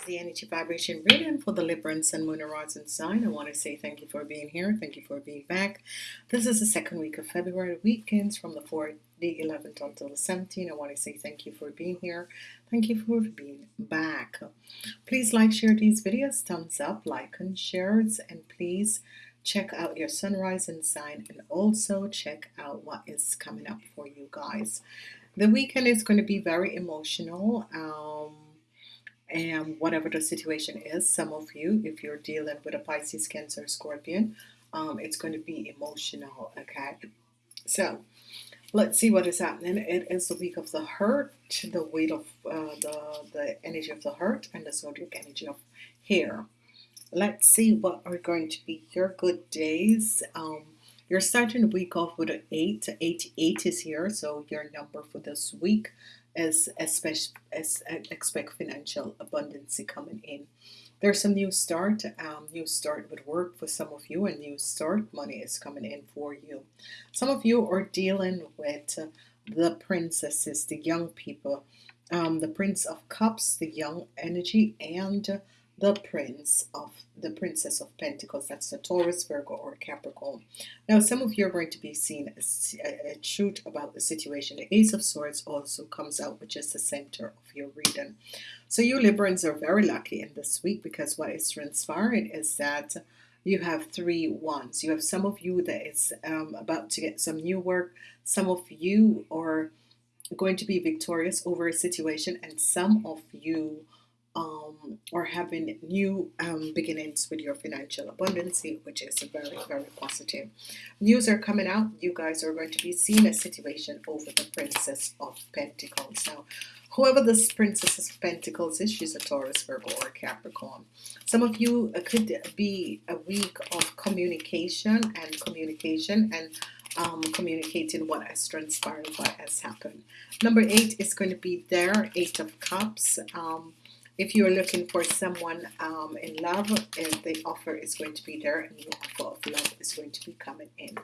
is the energy vibration reading for the Libra and Sun, Moon, and Rising sign. I want to say thank you for being here. Thank you for being back. This is the second week of February. Weekends from the 4th, the 11th until the 17th. I want to say thank you for being here. Thank you for being back. Please like, share these videos. Thumbs up, like, and shares. And please check out your sunrise and sign and also check out what is coming up for you guys. The weekend is going to be very emotional. Um, and whatever the situation is some of you if you're dealing with a Pisces cancer Scorpion um, it's going to be emotional okay? So let's see what is happening. It is the week of the hurt the weight of uh, the the energy of the hurt and the zodiac energy of here. let's see what are going to be your good days. Um, you're starting the week off with an 8 8 8 is here so your number for this week as especially as expect financial abundance coming in. There's some new start um, new start with work for some of you and new start money is coming in for you. Some of you are dealing with the princesses the young people um, the prince of cups the young energy and the prince of the princess of Pentacles that's the Taurus Virgo or Capricorn. Now some of you are going to be seeing a, a, truth about the situation. The Ace of Swords also comes out which is the center of your reading. So you Librans are very lucky in this week because what is transpiring is that you have three ones. You have some of you that is um, about to get some new work. Some of you are going to be victorious over a situation and some of you um, or having new um, beginnings with your financial abundance, which is very, very positive. News are coming out. You guys are going to be seeing a situation over the Princess of Pentacles. Now, whoever this Princess of Pentacles is, she's a Taurus, Virgo, or Capricorn. Some of you uh, could be a week of communication and communication and um, communicating what has transpired, what has happened. Number eight is going to be there, Eight of Cups. Um, if you're looking for someone um, in love the offer is going to be there and the offer of love is going to be coming in.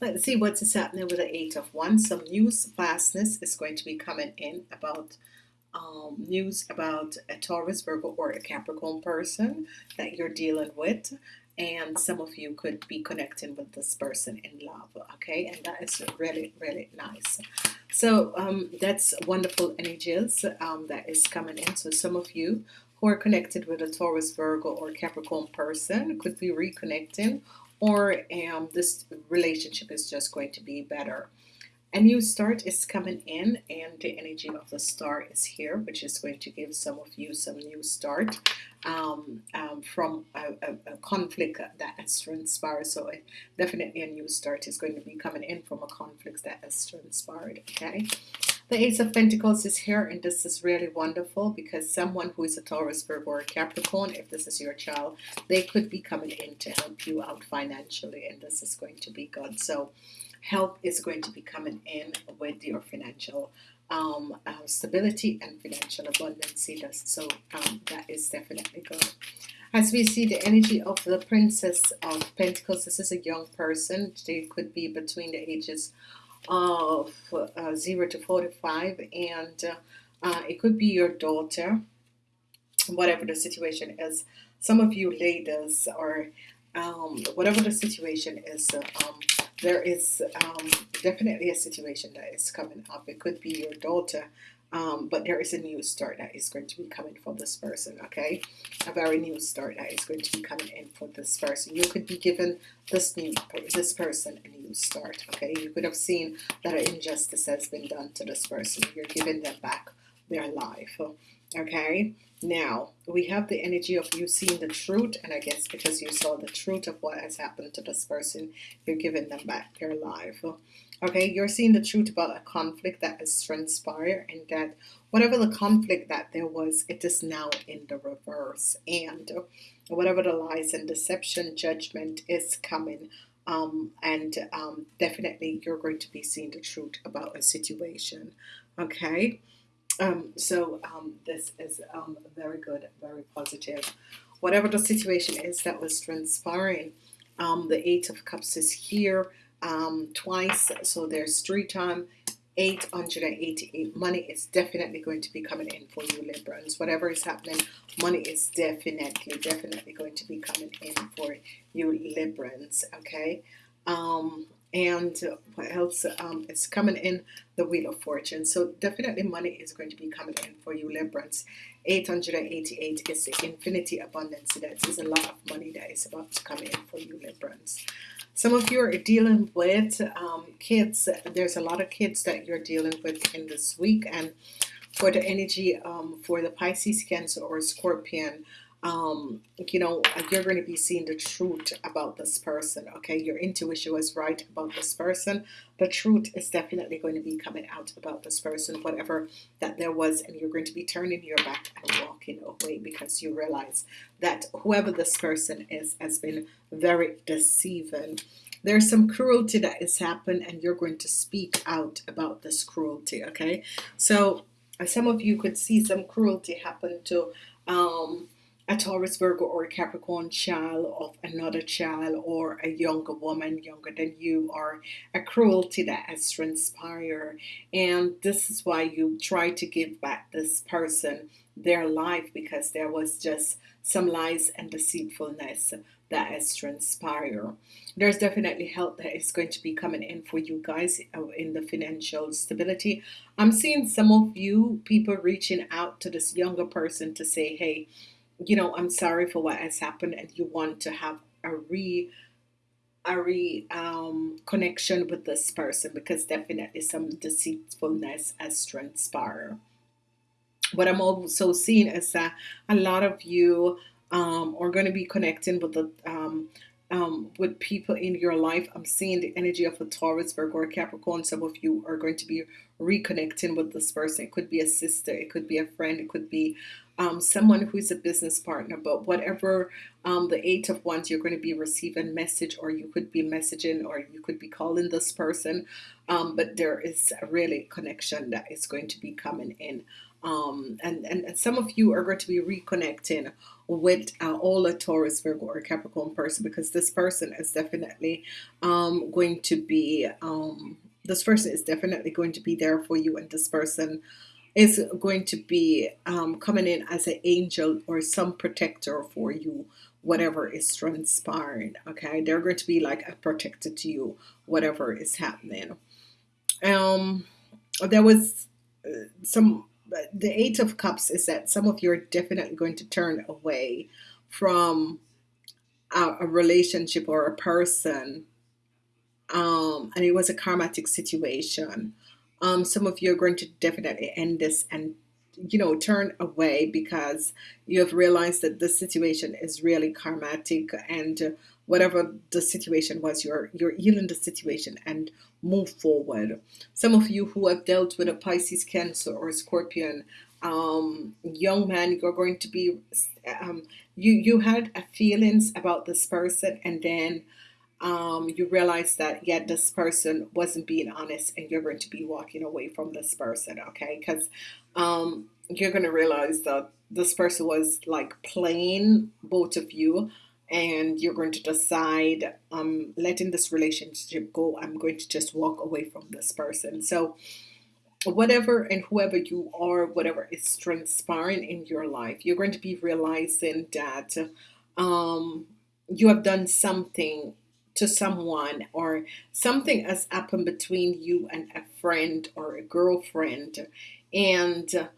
Let's see what's happening with the eight of wands some news fastness is going to be coming in about um, news about a Taurus Virgo or a Capricorn person that you're dealing with and some of you could be connecting with this person in love okay? And that is really really nice so um, that's wonderful energies um, that is coming in. So some of you who are connected with a Taurus Virgo or Capricorn person could be reconnecting or um, this relationship is just going to be better a new start is coming in and the energy of the star is here which is going to give some of you some new start um, um, from a, a, a, conflict that has transpired. So definitely a new start is going to be coming in from a conflict that has transpired okay? The Ace of Pentacles is here and this is really wonderful because someone who is a Taurus Virgo or Capricorn if this is your child they could be coming in to help you out financially and this is going to be good. So help is going to be coming in with your financial um, uh, stability and financial abundance so um, that is definitely good. As we see the energy of the princess of Pentacles this is a young person. They could be between the ages of uh, 0 to 45 and uh, uh, it could be your daughter. Whatever the situation is some of you ladies or um, whatever the situation is um, there is um, definitely a situation that is coming up. It could be your daughter, um, but there is a new start that is going to be coming for this person. Okay, a very new start that is going to be coming in for this person. You could be given this new this person a new start. Okay, you could have seen that an injustice has been done to this person. You're giving them back their life. Okay, now we have the energy of you seeing the truth, and I guess because you saw the truth of what has happened to this person, you're giving them back their life. Okay, you're seeing the truth about a conflict that has transpired, and that whatever the conflict that there was, it is now in the reverse, and whatever the lies and deception judgment is coming. Um, and um, definitely you're going to be seeing the truth about a situation okay um, so um, this is um, very good, very positive. Whatever the situation is that was transpiring, um, the Eight of Cups is here um, twice, so there's three times 888 money is definitely going to be coming in for you Librans whatever is happening money is definitely definitely going to be coming in for you Librans okay? Um and what else um, it's coming in the wheel of fortune. So definitely money is going to be coming in for you Librans 888 is the infinity abundance. That is a lot of money that is about to come in for you Librans some of you are dealing with um, kids. There's a lot of kids that you're dealing with in this week and for the energy um, for the Pisces cancer or Scorpion um, you know, you're going to be seeing the truth about this person. Okay, your intuition was right about this person. The truth is definitely going to be coming out about this person, whatever that there was, and you're going to be turning your back and walking away because you realize that whoever this person is has been very deceiving. There's some cruelty that has happened, and you're going to speak out about this cruelty. Okay, so some of you could see some cruelty happen to um, a Taurus, Virgo, or a Capricorn child of another child, or a younger woman younger than you, or a cruelty that has transpired. And this is why you try to give back this person their life because there was just some lies and deceitfulness that has transpired. There's definitely help that is going to be coming in for you guys uh, in the financial stability. I'm seeing some of you people reaching out to this younger person to say, hey, you know, I'm sorry for what has happened, and you want to have a re a re um, connection with this person because definitely some deceitfulness has transpired. What I'm also seeing is that a lot of you um, are going to be connecting with the um, um, with people in your life. I'm seeing the energy of a Taurus, Virgo, or Capricorn. Some of you are going to be reconnecting with this person. It could be a sister, it could be a friend, it could be um, someone who's a business partner. But whatever um, the eight of wands, you're going to be receiving message, or you could be messaging, or you could be calling this person. Um, but there is a really connection that is going to be coming in. Um, and, and, and some of you are going to be reconnecting with uh, all a Taurus, Virgo, or Capricorn person because this person is definitely um, going to be um, this person is definitely going to be there for you, and this person is going to be um, coming in as an angel or some protector for you whatever is transpiring okay? They're going to be like a protector to you whatever is happening. Um there was uh, some the eight of cups is that some of you are definitely going to turn away from a, a relationship or a person um and it was a karmatic situation. Um, some of you are going to definitely end this and you know turn away because you have realized that the situation is really karmatic and whatever the situation was you're you're healing the situation and move forward. Some of you who have dealt with a Pisces cancer or Scorpion um, young man you're going to be um, you you had a feelings about this person and then um, you realize that yeah this person wasn't being honest and you're going to be walking away from this person okay? Because um, you're going to realize that this person was like playing both of you and you're going to decide um letting this relationship go I'm going to just walk away from this person. So whatever and whoever you are whatever is transpiring in your life you're going to be realizing that um you have done something to someone or something has happened between you and a friend or a girlfriend. And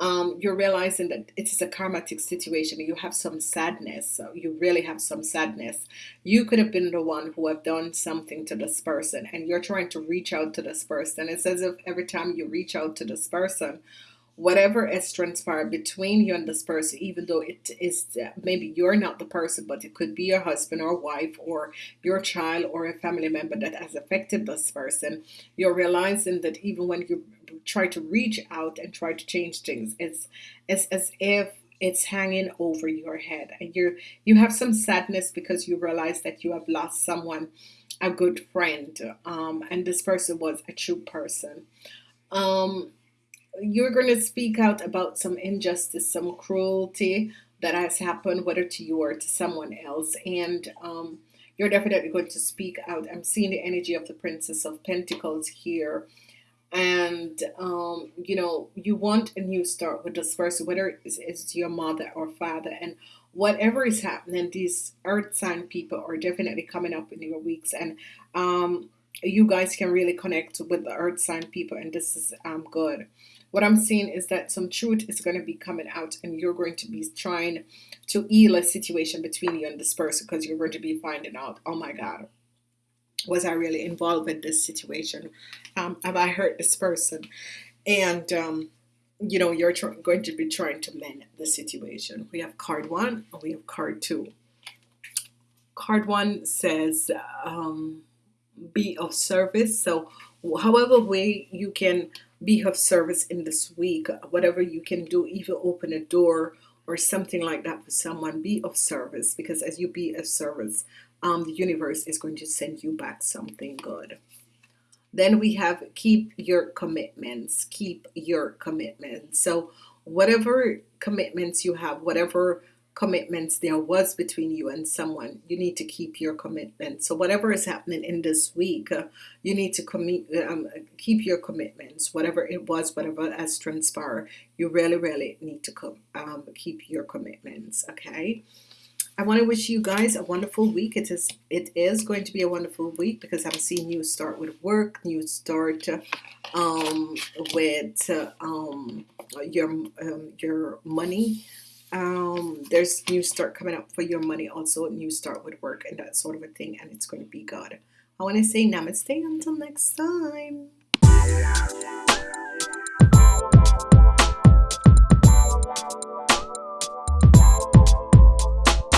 um, you're realizing that it is a karmatic situation you have some sadness. So you really have some sadness. You could have been the one who have done something to this person and you're trying to reach out to this person. It's as if every time you reach out to this person whatever has transpired between you and this person, even though it is maybe you're not the person, but it could be your husband or wife or your child or a family member that has affected this person, you're realizing that even when you try to reach out and try to change things, it's it's as if it's hanging over your head. And you you have some sadness because you realize that you have lost someone a good friend um, and this person was a true person. Um, you're going to speak out about some injustice, some cruelty that has happened, whether to you or to someone else. And um, you're definitely going to speak out. I'm seeing the energy of the Princess of Pentacles here. and um, you know you want a new start with this person whether it's, it's your mother or father and whatever is happening these earth sign people are definitely coming up in your weeks and um, you guys can really connect with the earth sign people and this is um, good what I'm seeing is that some truth is going to be coming out and you're going to be trying to heal a situation between you and this person because you're going to be finding out oh my god was I really involved in this situation? Um, have I hurt this person? And um, you know, you're going to be trying to mend the situation. We have card one, and we have card two. Card one says, um, "Be of service." So, however way you can be of service in this week, whatever you can do, even open a door or something like that for someone, be of service because as you be of service, um, the universe is going to send you back something good. Then we have keep your commitments, keep your commitments. So, whatever commitments you have, whatever commitments there was between you and someone, you need to keep your commitment. So, whatever is happening in this week, uh, you need to commit, um, keep your commitments, whatever it was, whatever has transpired. You really, really need to um, keep your commitments. Okay. I want to wish you guys a wonderful week. It is it is going to be a wonderful week because I'm seeing you start with work, you start um, with um, your um, your money um, there's new start coming up for your money also new start with work and that sort of a thing and it's going to be good I want to say namaste until next time.